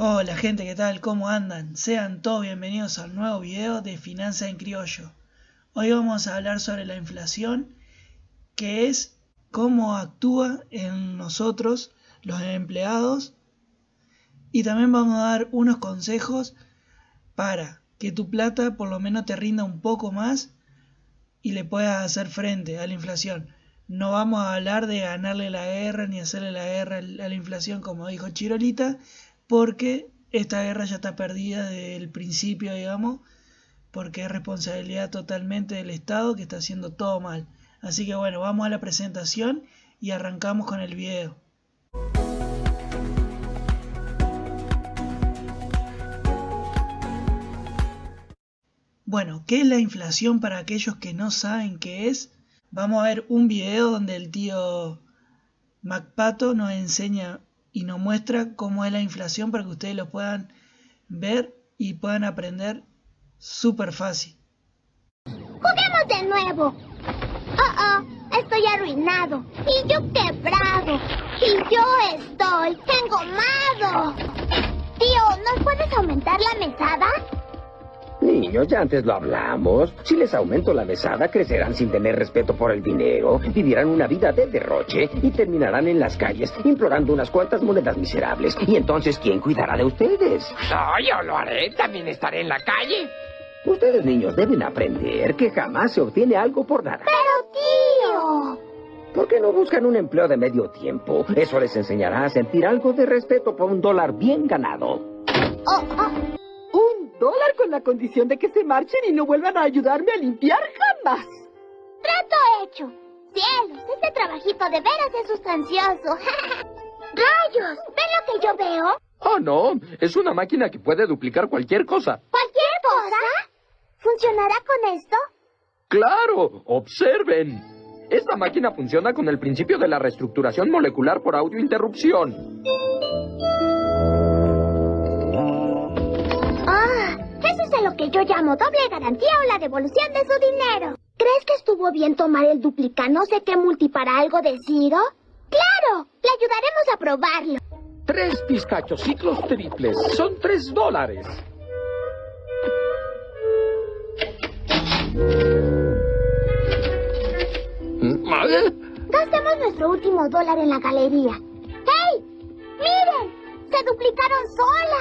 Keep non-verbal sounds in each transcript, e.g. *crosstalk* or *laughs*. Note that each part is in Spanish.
Hola gente, ¿qué tal? ¿Cómo andan? Sean todos bienvenidos al nuevo video de Finanzas en Criollo. Hoy vamos a hablar sobre la inflación, que es cómo actúa en nosotros, los empleados, y también vamos a dar unos consejos para que tu plata por lo menos te rinda un poco más y le puedas hacer frente a la inflación. No vamos a hablar de ganarle la guerra ni hacerle la guerra a la inflación como dijo Chirolita, porque esta guerra ya está perdida desde el principio, digamos, porque es responsabilidad totalmente del Estado que está haciendo todo mal. Así que bueno, vamos a la presentación y arrancamos con el video. Bueno, ¿qué es la inflación para aquellos que no saben qué es? Vamos a ver un video donde el tío MacPato nos enseña y nos muestra cómo es la inflación para que ustedes lo puedan ver y puedan aprender súper fácil. Juguemos de nuevo. Oh, oh, estoy arruinado. Y yo quebrado. Y yo estoy engomado. Tío, ¿nos puedes aumentar la mesada? Niños, ya antes lo hablamos. Si les aumento la mesada, crecerán sin tener respeto por el dinero, vivirán una vida de derroche y terminarán en las calles implorando unas cuantas monedas miserables. Y entonces, ¿quién cuidará de ustedes? No, yo lo haré. También estaré en la calle. Ustedes, niños, deben aprender que jamás se obtiene algo por nada. Pero, tío. ¿Por qué no buscan un empleo de medio tiempo? Eso les enseñará a sentir algo de respeto por un dólar bien ganado. Oh, oh. Dólar con la condición de que se marchen y no vuelvan a ayudarme a limpiar jamás. Trato hecho. Cielos, este trabajito de veras es sustancioso. *laughs* ¡Rayos! ¿Ven lo que yo veo? Oh, no. Es una máquina que puede duplicar cualquier cosa. ¿Cualquier cosa? ¿Funcionará con esto? ¡Claro! Observen. Esta máquina funciona con el principio de la reestructuración molecular por audiointerrupción. Que yo llamo doble garantía o la devolución de su dinero. ¿Crees que estuvo bien tomar el duplica no sé qué multi para algo de Ciro? ¡Claro! Le ayudaremos a probarlo. Tres pistachos ciclos triples. Son tres dólares. ¿Eh? Gastemos nuestro último dólar en la galería. ¡Hey! ¡Miren! ¡Se duplicaron solas!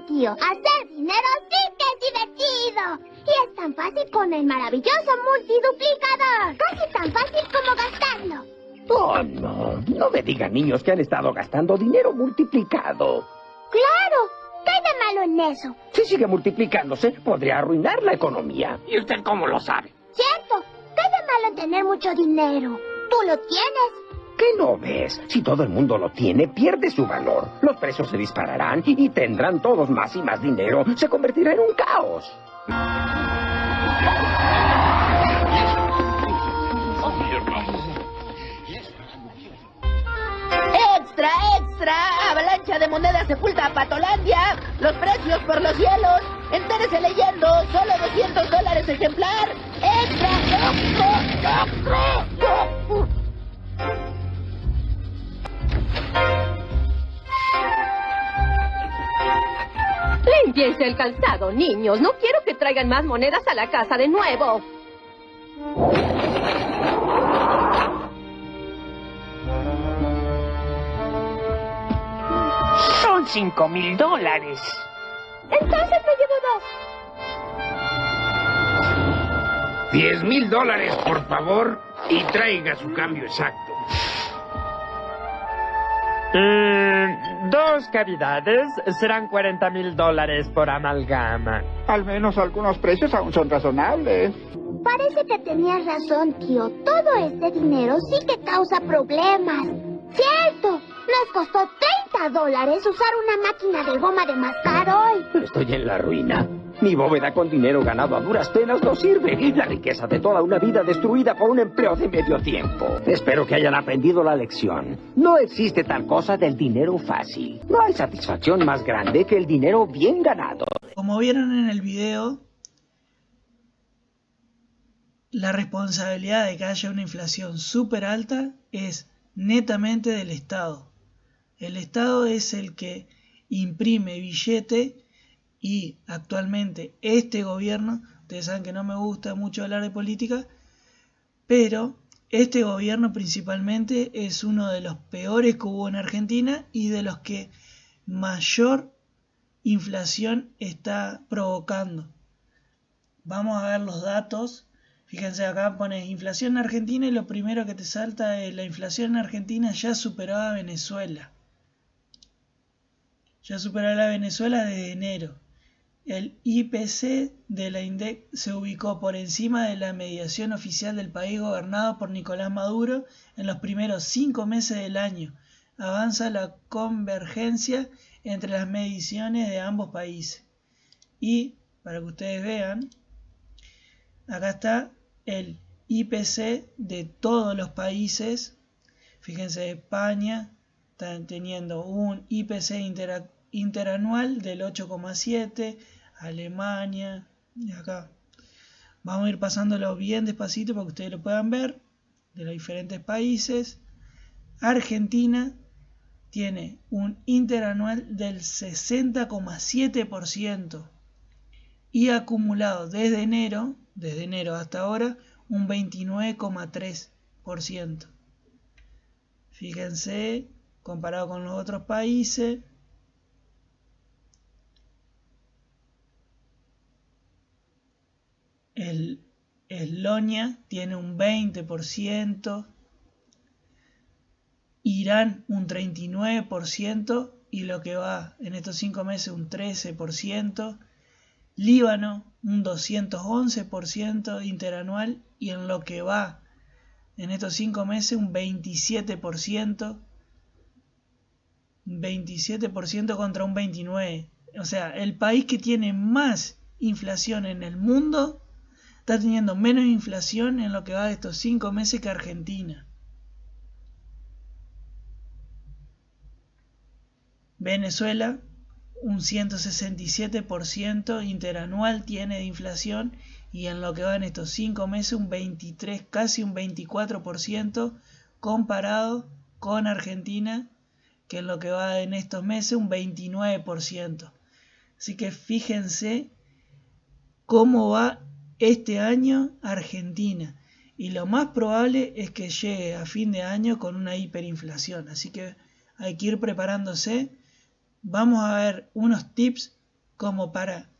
Tío. Hacer dinero sí que es divertido. Y es tan fácil con el maravilloso multiduplicador. Casi tan fácil como gastarlo. Oh, no. No me digan, niños, que han estado gastando dinero multiplicado. ¡Claro! ¿Qué hay de malo en eso? Si sigue multiplicándose, podría arruinar la economía. ¿Y usted cómo lo sabe? Cierto. ¿Qué hay de malo en tener mucho dinero? Tú lo tienes. ¿Qué no ves? Si todo el mundo lo tiene, pierde su valor. Los precios se dispararán y tendrán todos más y más dinero. Se convertirá en un caos. ¡Extra, extra! ¡Avalancha de monedas sepulta a Patolandia! ¡Los precios por los cielos! ¡Entérese leyendo! ¡Solo 200 dólares ejemplar! ¡Extra, extra, extra! Límpiense el calzado, niños. No quiero que traigan más monedas a la casa de nuevo. Son cinco mil dólares. Entonces me llevo dos. Diez mil dólares, por favor, y traiga su cambio exacto. Mm, dos cavidades serán 40 mil dólares por amalgama. Al menos algunos precios aún son razonables. Parece que tenías razón, tío. Todo este dinero sí que causa problemas. ¡Cierto! Nos costó 30 dólares usar una máquina de goma de mascar hoy. Estoy en la ruina. Mi bóveda con dinero ganado a duras penas no sirve. La riqueza de toda una vida destruida por un empleo de medio tiempo. Espero que hayan aprendido la lección. No existe tal cosa del dinero fácil. No hay satisfacción más grande que el dinero bien ganado. Como vieron en el video, la responsabilidad de que haya una inflación súper alta es netamente del Estado. El Estado es el que imprime billete y actualmente este gobierno, ustedes saben que no me gusta mucho hablar de política, pero este gobierno principalmente es uno de los peores que hubo en Argentina y de los que mayor inflación está provocando. Vamos a ver los datos. Fíjense acá pones inflación en Argentina y lo primero que te salta es la inflación en Argentina ya superó a Venezuela. Ya superó a la Venezuela desde enero. El IPC de la INDEC se ubicó por encima de la mediación oficial del país gobernado por Nicolás Maduro en los primeros cinco meses del año. Avanza la convergencia entre las mediciones de ambos países. Y, para que ustedes vean, acá está el IPC de todos los países. Fíjense, España está teniendo un IPC interanual del 8,7, Alemania, y acá. Vamos a ir pasándolo bien despacito para que ustedes lo puedan ver, de los diferentes países. Argentina tiene un interanual del 60,7% y acumulado desde enero, desde enero hasta ahora, un 29,3%. Fíjense, comparado con los otros países, el Eslonia tiene un 20%, Irán un 39% y lo que va en estos cinco meses un 13%, Líbano un 211% interanual y en lo que va en estos cinco meses un 27%, 27% contra un 29%. O sea, el país que tiene más inflación en el mundo está teniendo menos inflación en lo que va de estos cinco meses que Argentina. Venezuela, un 167% interanual tiene de inflación y en lo que va en estos 5 meses un 23, casi un 24% comparado con Argentina, que en lo que va en estos meses un 29%. Así que fíjense cómo va este año Argentina. Y lo más probable es que llegue a fin de año con una hiperinflación. Así que hay que ir preparándose vamos a ver unos tips como para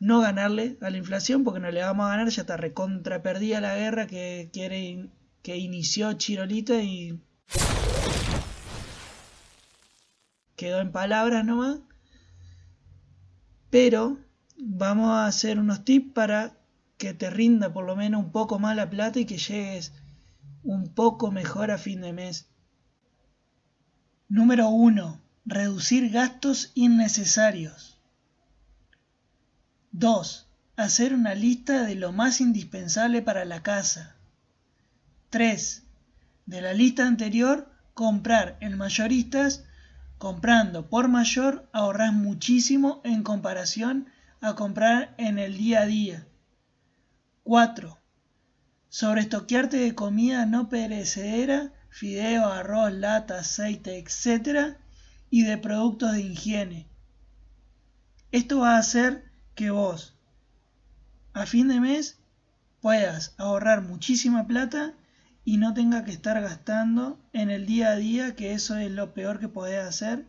no ganarle a la inflación, porque no le vamos a ganar, ya está recontra perdida la guerra que quiere que inició Chirolita y quedó en palabras nomás. Pero vamos a hacer unos tips para que te rinda por lo menos un poco más la plata y que llegues un poco mejor a fin de mes. Número 1 Reducir gastos innecesarios. 2. Hacer una lista de lo más indispensable para la casa. 3. De la lista anterior, comprar en mayoristas. Comprando por mayor ahorras muchísimo en comparación a comprar en el día a día. 4. Sobreestoquearte de comida no perecedera, fideo, arroz, lata, aceite, etc y de productos de higiene. Esto va a hacer que vos a fin de mes puedas ahorrar muchísima plata y no tenga que estar gastando en el día a día, que eso es lo peor que podés hacer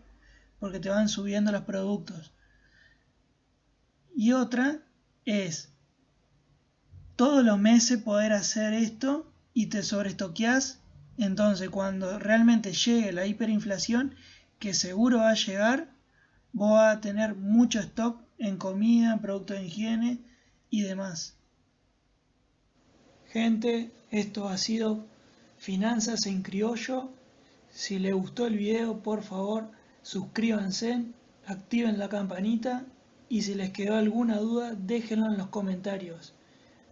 porque te van subiendo los productos. Y otra es todos los meses poder hacer esto y te sobreestoqueás. Entonces, cuando realmente llegue la hiperinflación, que seguro va a llegar, vos vas a tener mucho stock en comida, productos de higiene y demás. Gente, esto ha sido Finanzas en Criollo. Si les gustó el video, por favor, suscríbanse, activen la campanita y si les quedó alguna duda, déjenlo en los comentarios.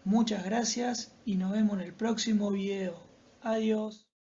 Muchas gracias y nos vemos en el próximo video. Adiós.